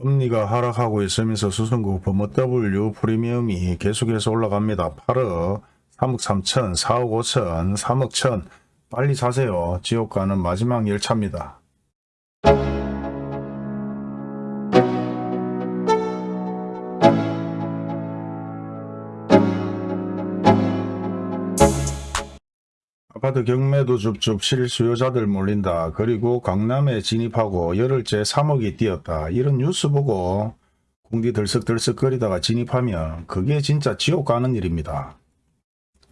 금리가 하락하고 있으면서 수성구 범어W 프리미엄이 계속해서 올라갑니다. 8억, 3억 3천, 4억 5천, 3억 천 빨리 사세요. 지옥 가는 마지막 열차입니다. 아파트 경매도 줍줍 실 수요자들 몰린다. 그리고 강남에 진입하고 열흘째 3억이 뛰었다. 이런 뉴스 보고 공디 들썩들썩거리다가 진입하면 그게 진짜 지옥 가는 일입니다.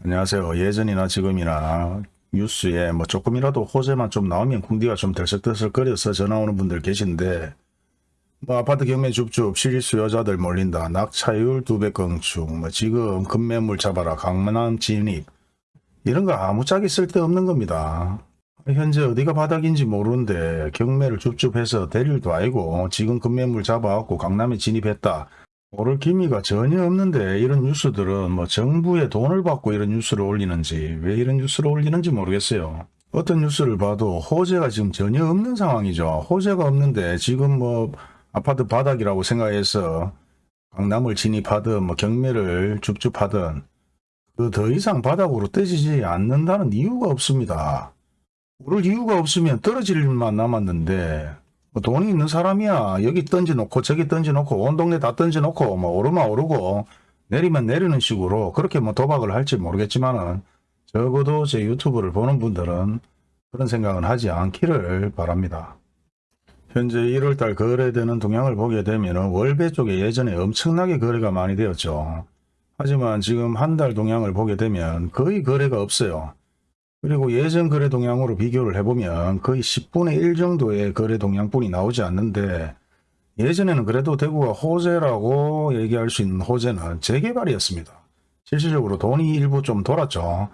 안녕하세요. 예전이나 지금이나 뉴스에 뭐 조금이라도 호재만 좀 나오면 궁디가 좀 들썩들썩거려서 전화 오는 분들 계신데 뭐 아파트 경매 줍줍 실수요자들 몰린다. 낙차율 두 배 건축 뭐 지금 급매물 잡아라 강남 진입 이런 거 아무짝에 쓸데없는 겁니다. 현재 어디가 바닥인지 모르는데 경매를 줍줍해서 대릴도 아니고 지금 급매물 잡아갖고 강남에 진입했다. 모를 기미가 전혀 없는데 이런 뉴스들은 뭐 정부의 돈을 받고 이런 뉴스를 올리는지 왜 이런 뉴스를 올리는지 모르겠어요. 어떤 뉴스를 봐도 호재가 지금 전혀 없는 상황이죠. 호재가 없는데 지금 뭐 아파트 바닥이라고 생각해서 강남을 진입하든 뭐 경매를 줍줍하든 그 더 이상 바닥으로 떠지지 않는다는 이유가 없습니다. 오를 이유가 없으면 떨어질 일만 남았는데 뭐 돈이 있는 사람이야 여기 던져놓고 저기 던져놓고 온 동네 다 던져놓고 뭐 오르면 오르고 내리면 내리는 식으로 그렇게 뭐 도박을 할지 모르겠지만은 적어도 제 유튜브를 보는 분들은 그런 생각은 하지 않기를 바랍니다. 현재 1월달 거래되는 동향을 보게 되면 월배 쪽에 예전에 엄청나게 거래가 많이 되었죠. 하지만 지금 한 달 동향을 보게 되면 거의 거래가 없어요. 그리고 예전 거래 동향으로 비교를 해보면 거의 10분의 1 정도의 거래 동향뿐이 나오지 않는데 예전에는 그래도 대구가 호재라고 얘기할 수 있는 호재는 재개발이었습니다. 실질적으로 돈이 일부 좀 돌았죠.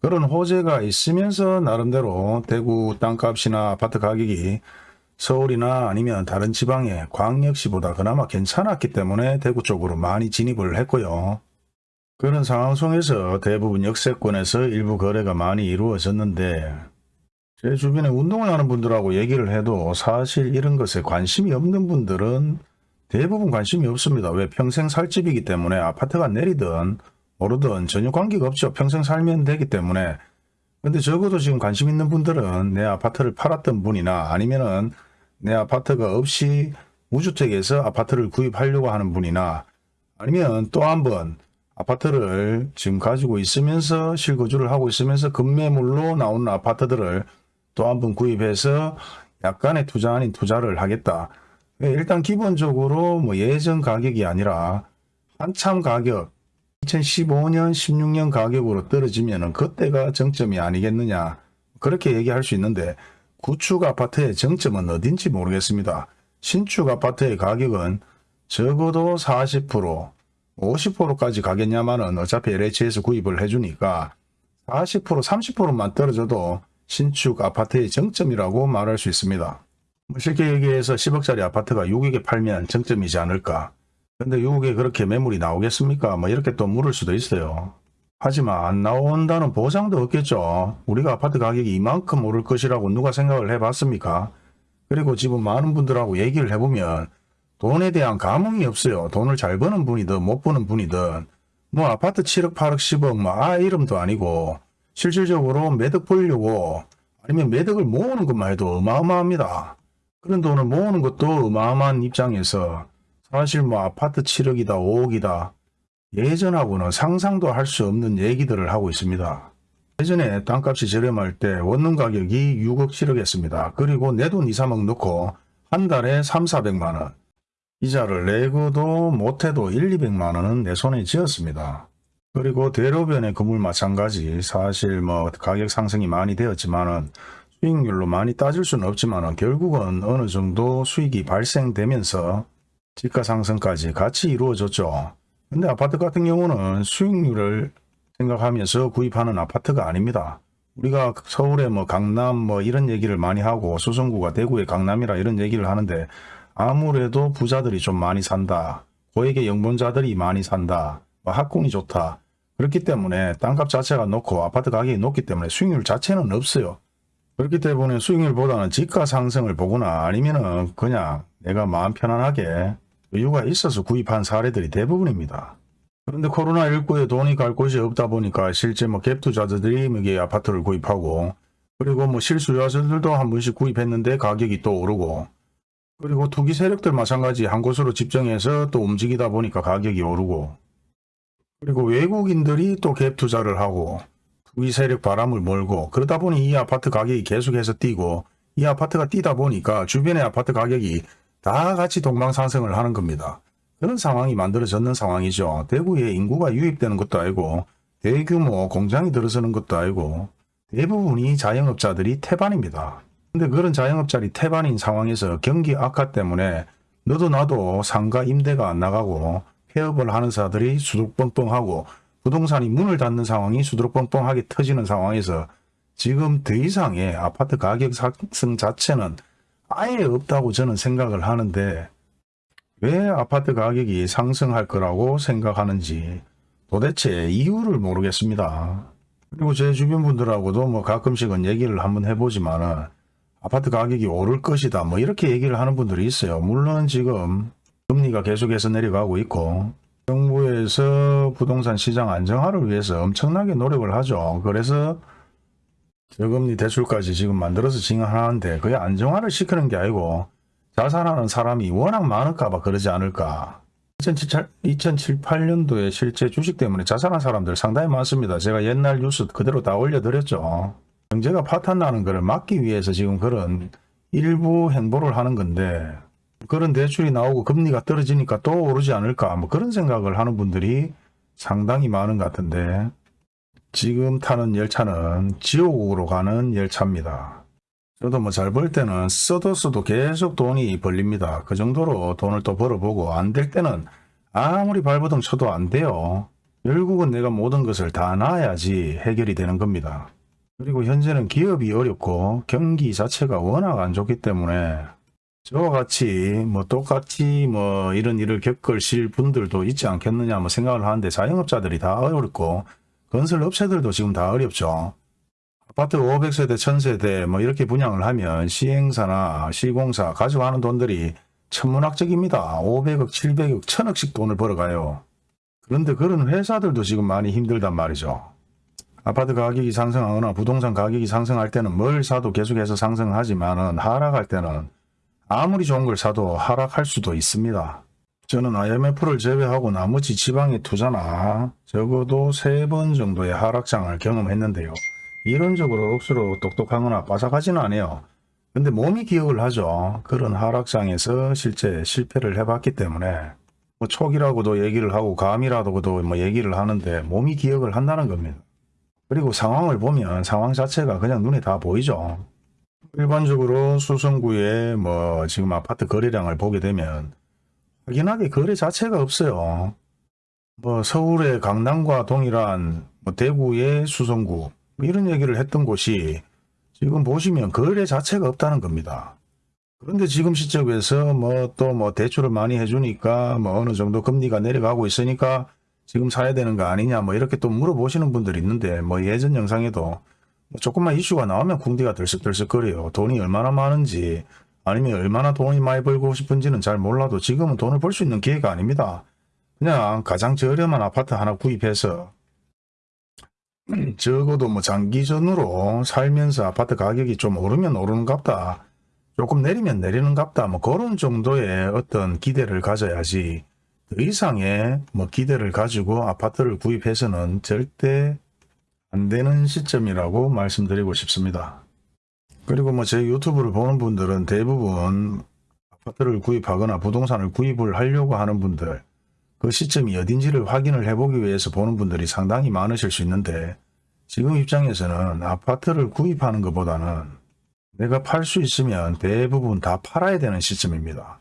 그런 호재가 있으면서 나름대로 대구 땅값이나 아파트 가격이 서울이나 아니면 다른 지방의 광역시보다 그나마 괜찮았기 때문에 대구 쪽으로 많이 진입을 했고요. 그런 상황 속에서 대부분 역세권에서 일부 거래가 많이 이루어졌는데 제 주변에 운동을 하는 분들하고 얘기를 해도 사실 이런 것에 관심이 없는 분들은 대부분 관심이 없습니다. 왜 평생 살 집이기 때문에 아파트가 내리든 오르든 전혀 관계가 없죠. 평생 살면 되기 때문에 근데 적어도 지금 관심 있는 분들은 내 아파트를 팔았던 분이나 아니면은 내 아파트가 없이 무주택에서 아파트를 구입하려고 하는 분이나 아니면 또 한번 아파트를 지금 가지고 있으면서 실거주를 하고 있으면서 급매물로 나오는 아파트들을 또 한 번 구입해서 약간의 투자 아닌 투자를 하겠다. 일단 기본적으로 뭐 예전 가격이 아니라 한참 가격 2015년 16년 가격으로 떨어지면 그때가 정점이 아니겠느냐 그렇게 얘기할 수 있는데 구축 아파트의 정점은 어딘지 모르겠습니다. 신축 아파트의 가격은 적어도 40% 50%까지 가겠냐마는 어차피 LH에서 구입을 해주니까 40% 30%만 떨어져도 신축 아파트의 정점이라고 말할 수 있습니다. 뭐 쉽게 얘기해서 10억짜리 아파트가 6억에 팔면 정점이지 않을까. 근데 6억에 그렇게 매물이 나오겠습니까? 뭐 이렇게 또 물을 수도 있어요. 하지만 안 나온다는 보장도 없겠죠. 우리가 아파트 가격이 이만큼 오를 것이라고 누가 생각을 해봤습니까? 그리고 지금 많은 분들하고 얘기를 해보면 돈에 대한 감흥이 없어요. 돈을 잘 버는 분이든 못 버는 분이든 뭐 아파트 7억 8억 10억 뭐아 이름도 아니고 실질적으로 매덕 벌려고 아니면 매덕을 모으는 것만 해도 어마어마합니다. 그런 돈을 모으는 것도 어마어마한 입장에서 사실 뭐 아파트 7억이다 5억이다 예전하고는 상상도 할 수 없는 얘기들을 하고 있습니다. 예전에 땅값이 저렴할 때 원룸 가격이 6억 7억이었습니다. 그리고 내 돈 2, 3억 넣고 한 달에 3, 400만원 이자를 내고도 못해도 1, 200만 원은 내 손에 쥐었습니다. 그리고 대로변의 건물 마찬가지 사실 뭐 가격 상승이 많이 되었지만은 수익률로 많이 따질 수는 없지만 결국은 어느 정도 수익이 발생되면서 지가 상승까지 같이 이루어졌죠. 근데 아파트 같은 경우는 수익률을 생각하면서 구입하는 아파트가 아닙니다. 우리가 서울에 뭐 강남 뭐 이런 얘기를 많이 하고 수성구가 대구의 강남이라 이런 얘기를 하는데 아무래도 부자들이 좀 많이 산다. 고액의 영분자들이 많이 산다. 뭐 학군이 좋다. 그렇기 때문에 땅값 자체가 높고 아파트 가격이 높기 때문에 수익률 자체는 없어요. 그렇기 때문에 수익률보다는 지가 상승을 보거나 아니면은 그냥 내가 마음 편안하게 여유가 있어서 구입한 사례들이 대부분입니다. 그런데 코로나19에 돈이 갈 곳이 없다 보니까 실제 뭐 갭 투자자들이 이게 아파트를 구입하고 그리고 뭐 실수요자들도 한 번씩 구입했는데 가격이 또 오르고 그리고 투기 세력들 마찬가지 한 곳으로 집중해서 또 움직이다 보니까 가격이 오르고 그리고 외국인들이 또 갭 투자를 하고 투기 세력 바람을 몰고 그러다 보니 이 아파트 가격이 계속해서 뛰고 이 아파트가 뛰다 보니까 주변의 아파트 가격이 다 같이 동방상승을 하는 겁니다. 그런 상황이 만들어졌는 상황이죠. 대구에 인구가 유입되는 것도 아니고 대규모 공장이 들어서는 것도 아니고 대부분이 자영업자들이 태반입니다. 근데 그런 자영업자들이 태반인 상황에서 경기 악화 때문에 너도 나도 상가 임대가 안 나가고 폐업을 하는 사들이 수두뻥뻥하고 부동산이 문을 닫는 상황이 수두뻥뻥하게 터지는 상황에서 지금 더 이상의 아파트 가격 상승 자체는 아예 없다고 저는 생각을 하는데 왜 아파트 가격이 상승할 거라고 생각하는지 도대체 이유를 모르겠습니다. 그리고 제 주변 분들하고도 뭐 가끔씩은 얘기를 한번 해보지만은 아파트 가격이 오를 것이다 뭐 이렇게 얘기를 하는 분들이 있어요. 물론 지금 금리가 계속해서 내려가고 있고 정부에서 부동산 시장 안정화를 위해서 엄청나게 노력을 하죠. 그래서 저금리 대출까지 지금 만들어서 진행하는데 그게 안정화를 시키는 게 아니고 자산하는 사람이 워낙 많을까 봐 그러지 않을까. 2007, 8년도에 실제 주식 때문에 자살한 사람들 상당히 많습니다. 제가 옛날 뉴스 그대로 다 올려드렸죠. 경제가 파탄 나는 것을 막기 위해서 지금 그런 일부 행보를 하는 건데 그런 대출이 나오고 금리가 떨어지니까 또 오르지 않을까 뭐 그런 생각을 하는 분들이 상당히 많은 것 같은데 지금 타는 열차는 지옥으로 가는 열차입니다. 저도 뭐 잘 벌 때는 써도 써도 계속 돈이 벌립니다. 그 정도로 돈을 또 벌어보고 안 될 때는 아무리 발버둥 쳐도 안 돼요. 결국은 내가 모든 것을 다 놔야지 해결이 되는 겁니다. 그리고 현재는 기업이 어렵고 경기 자체가 워낙 안 좋기 때문에 저와 같이 뭐 똑같이 뭐 이런 일을 겪으실 분들도 있지 않겠느냐 뭐 생각을 하는데 자영업자들이 다 어렵고 건설 업체들도 지금 다 어렵죠. 아파트 500세대, 1000세대 뭐 이렇게 분양을 하면 시행사나 시공사 가져가는 돈들이 천문학적입니다. 500억, 700억, 1000억씩 돈을 벌어가요. 그런데 그런 회사들도 지금 많이 힘들단 말이죠. 아파트 가격이 상승하거나 부동산 가격이 상승할 때는 뭘 사도 계속해서 상승하지만 하락할 때는 아무리 좋은 걸 사도 하락할 수도 있습니다. 저는 IMF를 제외하고 나머지 지방의 투자나 적어도 세 번 정도의 하락장을 경험했는데요. 이론적으로 억수로 똑똑하거나 빠삭하지는 않아요. 근데 몸이 기억을 하죠. 그런 하락장에서 실제 실패를 해봤기 때문에 뭐 촉이라고도 얘기를 하고 감이라고도 뭐 얘기를 하는데 몸이 기억을 한다는 겁니다. 그리고 상황을 보면 상황 자체가 그냥 눈에 다 보이죠. 일반적으로 수성구의 뭐 지금 아파트 거래량을 보게 되면 확연하게 거래 자체가 없어요. 뭐 서울의 강남과 동일한 뭐 대구의 수성구 뭐 이런 얘기를 했던 곳이 지금 보시면 거래 자체가 없다는 겁니다. 그런데 지금 시점에서 뭐 또뭐 대출을 많이 해주니까 뭐 어느 정도 금리가 내려가고 있으니까 지금 사야 되는 거 아니냐 뭐 이렇게 또 물어보시는 분들이 있는데 뭐 예전 영상에도 뭐 조금만 이슈가 나오면 궁디가 들썩들썩거려요. 돈이 얼마나 많은지 아니면 얼마나 돈이 많이 벌고 싶은지는 잘 몰라도 지금은 돈을 벌 수 있는 기회가 아닙니다. 그냥 가장 저렴한 아파트 하나 구입해서 적어도 뭐 장기전으로 살면서 아파트 가격이 좀 오르면 오르는갑다. 조금 내리면 내리는갑다. 뭐 그런 정도의 어떤 기대를 가져야지 더 이상의 뭐 기대를 가지고 아파트를 구입해서는 절대 안 되는 시점이라고 말씀드리고 싶습니다. 그리고 뭐 제 유튜브를 보는 분들은 대부분 아파트를 구입하거나 부동산을 구입을 하려고 하는 분들 그 시점이 어딘지를 확인을 해보기 위해서 보는 분들이 상당히 많으실 수 있는데 지금 입장에서는 아파트를 구입하는 것보다는 내가 팔 수 있으면 대부분 다 팔아야 되는 시점입니다.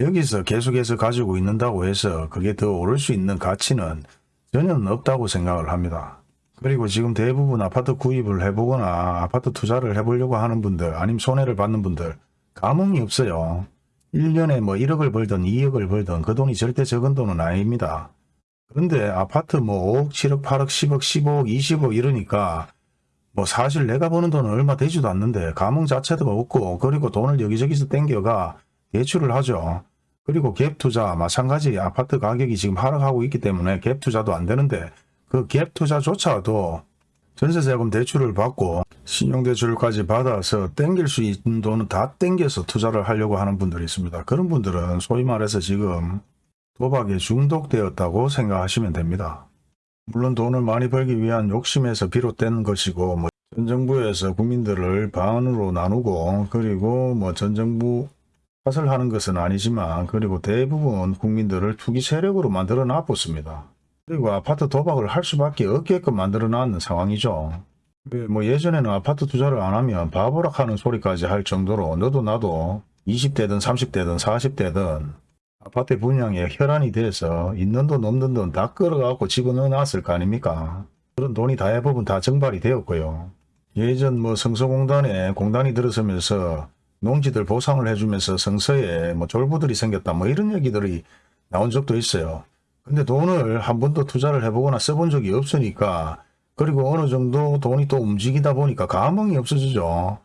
여기서 계속해서 가지고 있는다고 해서 그게 더 오를 수 있는 가치는 전혀 없다고 생각을 합니다. 그리고 지금 대부분 아파트 구입을 해보거나 아파트 투자를 해보려고 하는 분들 아니면 손해를 받는 분들 감흥이 없어요. 1년에 뭐 1억을 벌든 2억을 벌든 그 돈이 절대 적은 돈은 아닙니다. 그런데 아파트 뭐 5억, 7억, 8억, 10억, 15억, 20억 이러니까 뭐 사실 내가 버는 돈은 얼마 되지도 않는데 감흥 자체도 없고 그리고 돈을 여기저기서 땡겨가 대출을 하죠. 그리고 갭 투자 마찬가지 아파트 가격이 지금 하락하고 있기 때문에 갭 투자도 안 되는데 그 갭 투자조차도 전세자금 대출을 받고 신용대출까지 받아서 땡길 수 있는 돈은 다 땡겨서 투자를 하려고 하는 분들이 있습니다. 그런 분들은 소위 말해서 지금 도박에 중독되었다고 생각하시면 됩니다. 물론 돈을 많이 벌기 위한 욕심에서 비롯된 것이고 뭐 전 정부에서 국민들을 반으로 나누고 그리고 뭐 전 정부 탓을 하는 것은 아니지만 그리고 대부분 국민들을 투기 세력으로 만들어 놨습니다. 그리고 아파트 도박을 할 수밖에 없게끔 만들어 놨는 상황이죠. 왜, 뭐 예전에는 아파트 투자를 안 하면 바보락 하는 소리까지 할 정도로 너도 나도 20대든 30대든 40대든 아파트 분양에 혈안이 돼서 있는 돈 없는 돈 다 끌어갖고 집어넣어 놨을 거 아닙니까? 그런 돈이 대부분 다 정발이 되었고요. 예전 뭐 성서공단에 공단이 들어서면서 농지들 보상을 해주면서 성서에 뭐 졸부들이 생겼다 뭐 이런 얘기들이 나온 적도 있어요. 근데 돈을 한 번도 투자를 해보거나 써본 적이 없으니까 그리고 어느 정도 돈이 또 움직이다 보니까 감흥이 없어지죠.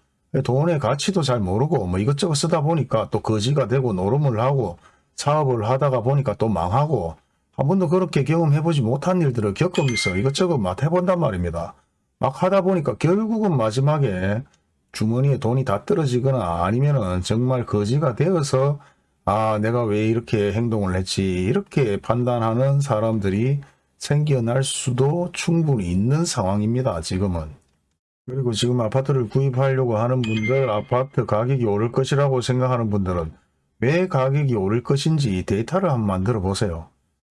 돈의 가치도 잘 모르고 뭐 이것저것 쓰다 보니까 또 거지가 되고 노름을 하고 사업을 하다가 보니까 또 망하고 한 번도 그렇게 경험해보지 못한 일들을 겪으면서 이것저것 막 해본단 말입니다. 막 하다 보니까 결국은 마지막에 주머니에 돈이 다 떨어지거나 아니면은 정말 거지가 되어서 아 내가 왜 이렇게 행동을 했지? 이렇게 판단하는 사람들이 생겨날 수도 충분히 있는 상황입니다 지금은. 그리고 지금 아파트를 구입하려고 하는 분들 아파트 가격이 오를 것이라고 생각하는 분들은 왜 가격이 오를 것인지 데이터를 한번 만들어 보세요.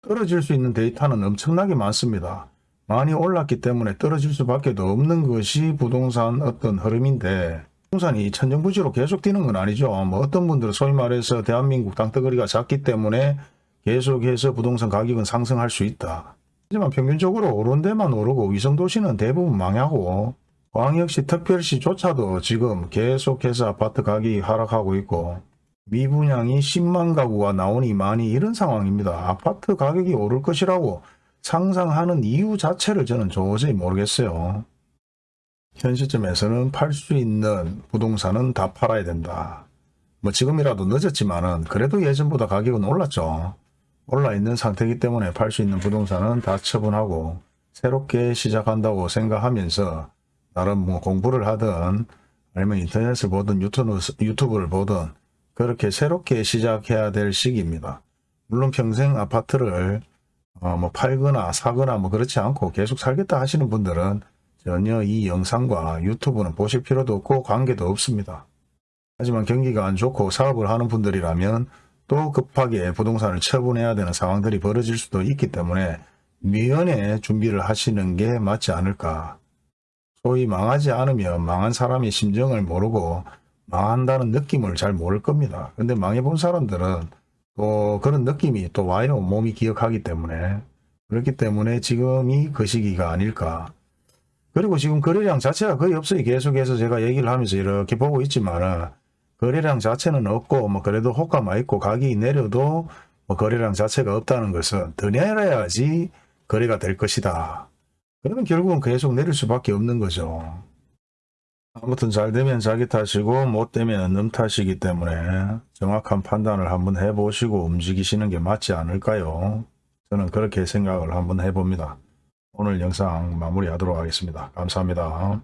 떨어질 수 있는 데이터는 엄청나게 많습니다 많이 올랐기 때문에 떨어질 수밖에 없는 것이 부동산 어떤 흐름인데 부동산이 천정부지로 계속 뛰는 건 아니죠. 뭐 어떤 분들은 소위 말해서 대한민국 땅덩어리가 작기 때문에 계속해서 부동산 가격은 상승할 수 있다. 하지만 평균적으로 오른 데만 오르고 위성도시는 대부분 망하고 광역시 특별시조차도 지금 계속해서 아파트 가격이 하락하고 있고 미분양이 10만 가구가 나오니 많이 이런 상황입니다. 아파트 가격이 오를 것이라고 상상하는 이유 자체를 저는 도저히 모르겠어요. 현 시점에서는 팔 수 있는 부동산은 다 팔아야 된다. 뭐 지금이라도 늦었지만 은 그래도 예전보다 가격은 올랐죠. 올라 있는 상태이기 때문에 팔 수 있는 부동산은 다 처분하고 새롭게 시작한다고 생각하면서 나름 뭐 공부를 하든 아니면 인터넷을 보든 유튜브, 유튜브를 보든 그렇게 새롭게 시작해야 될 시기입니다. 물론 평생 아파트를 어, 뭐 팔거나 사거나 뭐 그렇지 않고 계속 살겠다 하시는 분들은 전혀 이 영상과 유튜브는 보실 필요도 없고 관계도 없습니다. 하지만 경기가 안 좋고 사업을 하는 분들이라면 또 급하게 부동산을 처분해야 되는 상황들이 벌어질 수도 있기 때문에 미연에 준비를 하시는 게 맞지 않을까. 소위 망하지 않으면 망한 사람의 심정을 모르고 망한다는 느낌을 잘 모를 겁니다. 근데 망해본 사람들은 또 그런 느낌이 또 와요. 몸이 기억하기 때문에. 그렇기 때문에 지금이 그 시기가 아닐까. 그리고 지금 거래량 자체가 거의 없어요. 계속해서 제가 얘기를 하면서 이렇게 보고 있지만 거래량 자체는 없고 뭐 그래도 호가만 있고 가격이 내려도 뭐 거래량 자체가 없다는 것은 더 내려야지 거래가 될 것이다. 그러면 결국은 계속 내릴 수밖에 없는 거죠. 아무튼 잘 되면 자기 탓이고 못 되면 놈 탓이기 때문에 정확한 판단을 한번 해보시고 움직이시는 게 맞지 않을까요? 저는 그렇게 생각을 한번 해봅니다. 오늘 영상 마무리하도록 하겠습니다. 감사합니다.